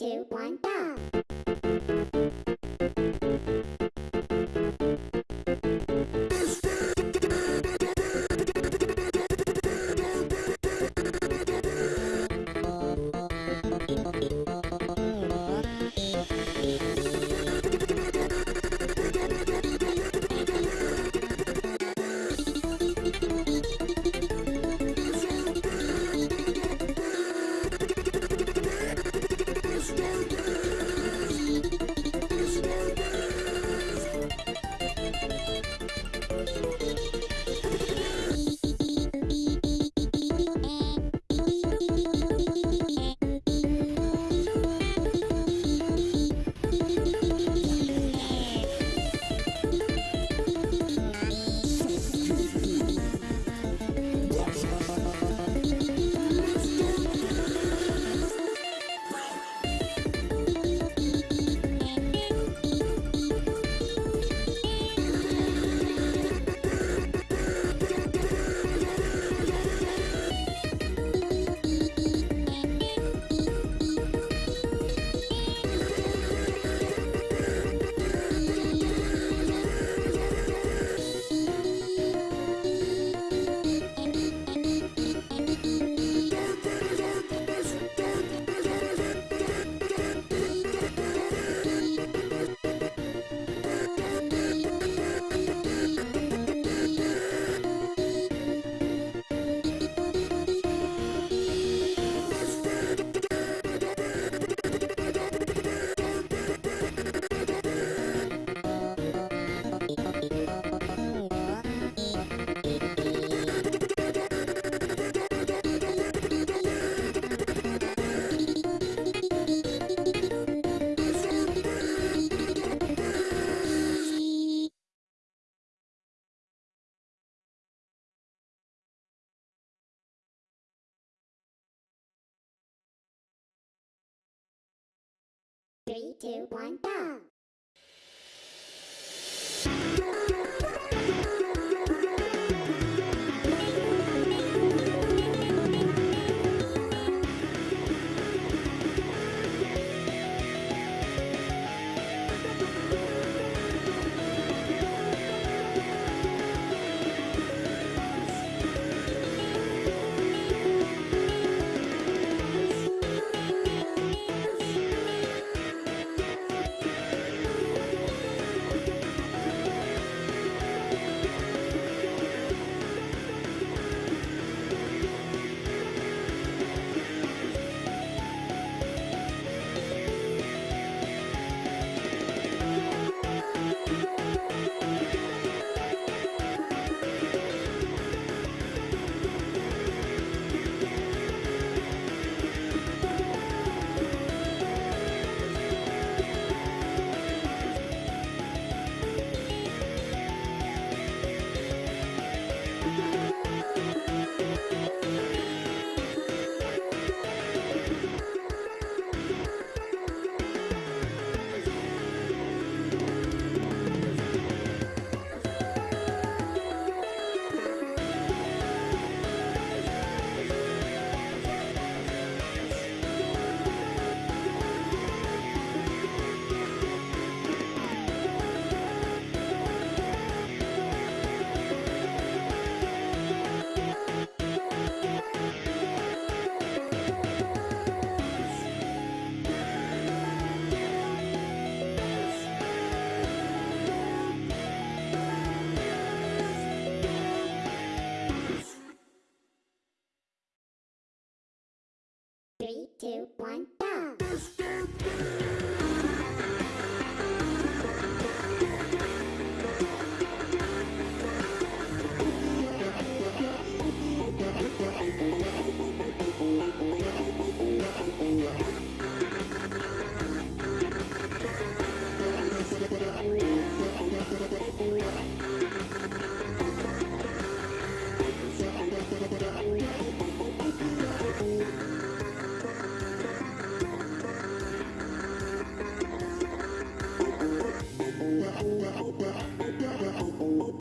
Two, one, go! Three, two, one, go!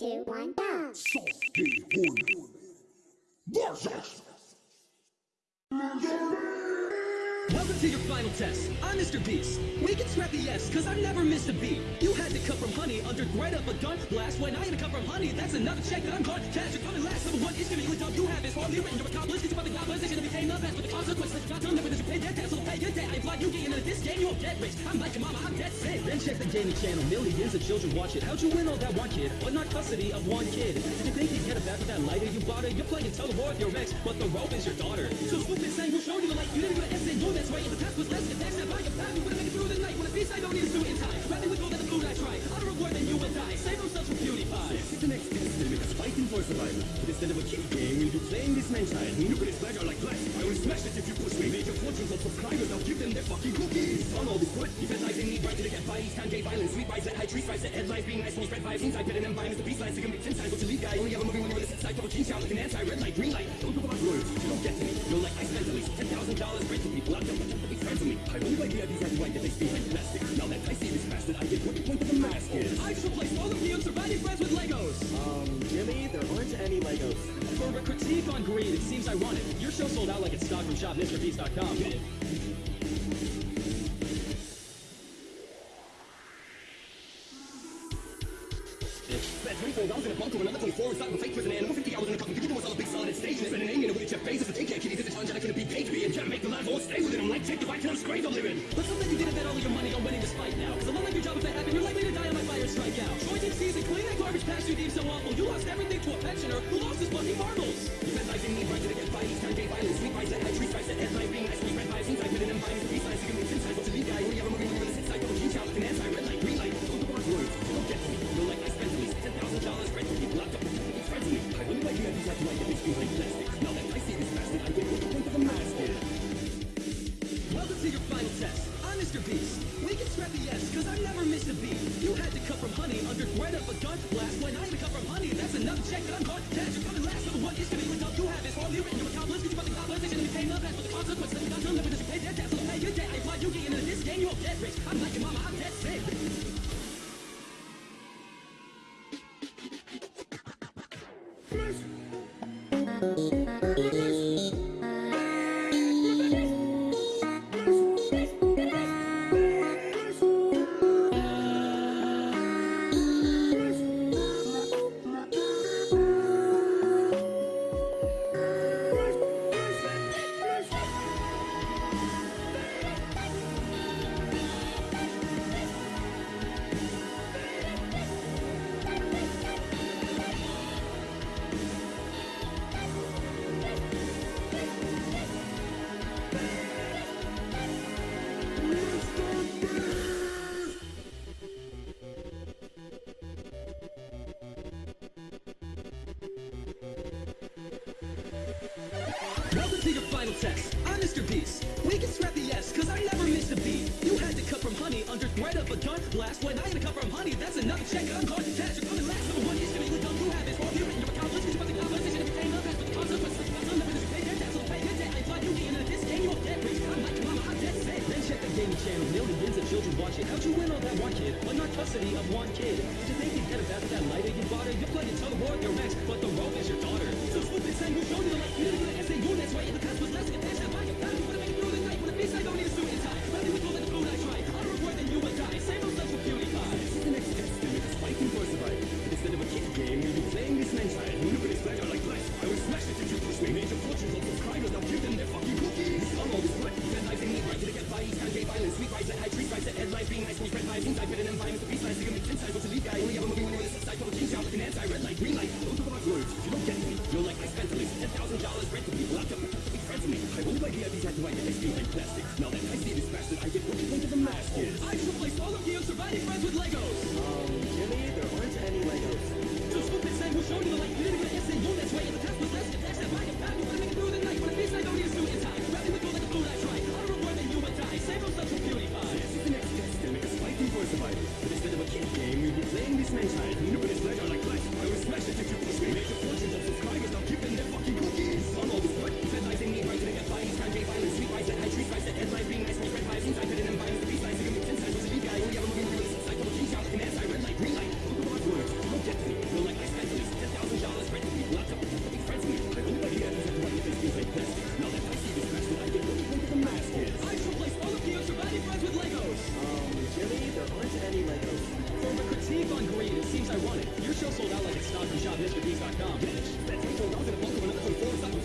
Two, one, go. Welcome to your final test. I'm Mr. Beast. We can scrap the S, cause I never missed a beat. You had to cut from honey under threat of a gun blast. When I had to cut from honey, that's another check that I'm gone. Cash, you're coming last. Number one gonna be what you have is hardly written. You're accomplished, it's about the composition and became the best. But the consequences, not done, never did you pay debt, so pay your debt. I imply you get into this game, you won't get rich. I'm like your mama, I'm dead sick. Then check the gaming channel, millions of children watch it. How'd you win all that one kid, but not custody of one kid? Did you think you'd get it back with that lighter you bought it? You're playing tug of war with your ex, but the rope is your daughter. So stupid saying who showed you the light? You didn't go to go this. And the test was less than next time by your path, we would've made it through the night. When a beast, I don't need a suit in time. Rather with I than you will die. Save themselves from PewDiePie. It's the next test make us fighting for survival. But instead of a kid game, we'll be playing this man's child. Look at his badge, like glass. I will smash it if you push me. Make your fortunes of subscribers, I'll give them their fucking cookies. On all this good, lies in need, right to the get by. Each time violence, sweet vibes, let high trees, rise, set headlines, being nice, you spread vibes inside, better than violence. The peace lines, to commit ten times what you guy. Only ever moving when you're the side of a king child, like an red light, green light. Don't talk about royalty, you don't get to me. You're like, I at least ten thousand dollars renting I are white that they speak plastic. Now that I see this bastard, I get what the point of the mask is. I just replaced all of and surviving friends with Legos. Um, Jimmy, there aren't any Legos. For a critique on greed, it seems ironic. Your show sold out like it's stock from shopmrbeast.com. lost everything to a pensioner who lost his fucking marbles. Lies in need, to get time violence, sweet Mr. Beast. We can scrap the S, cause I never missed a beat. You had to cut from honey under threat of a gun blast. When I had to cut from honey, that's another check that I'm. Cash, you're coming last. Number one is gonna be what you have is hardly written. You're accomplished, cause you the composition and became the best. But the consequences, not done, never did you pay their debt, so pay your debt. I imply you get into this game, you won't get rich. I'm like your mama, I'm dead sick. That's another check I'm you're coming last. Number one is gonna be what you have is hardly written. You're accomplished, cause you the composition and became the best. But the consequences, not done, never you pay your debt, so pay your debt. I imply you get into this game, you won't get rich. I'm like mama, I'm dead sick. Then check the gaming channel, millions of children watch. How'd you win all that one kid, but not custody of one kid? Did you think you'd get it back with that lighter you bought it? You're playing tug of war with your ex, they speak like plastic. Now that I see this bastard, I get what the point of the mask is. I just replaced all of you surviving friends with Legos. it seems ironic. Your show sold out like a stock from shopmrbeast.com. Bitch, that's a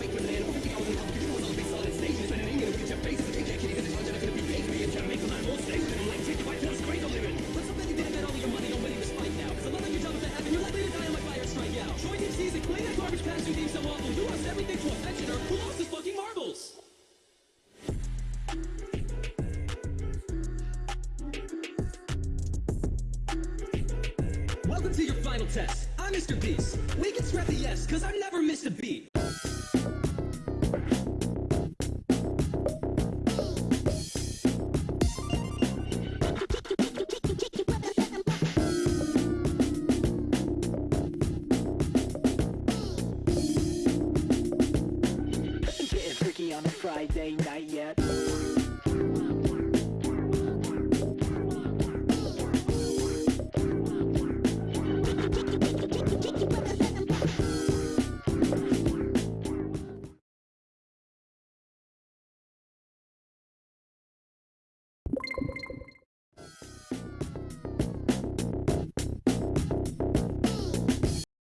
final test. I'm Mr. Beast. We can scrap the S, cause I never missed a beat. Getting freaky on a Friday night yet.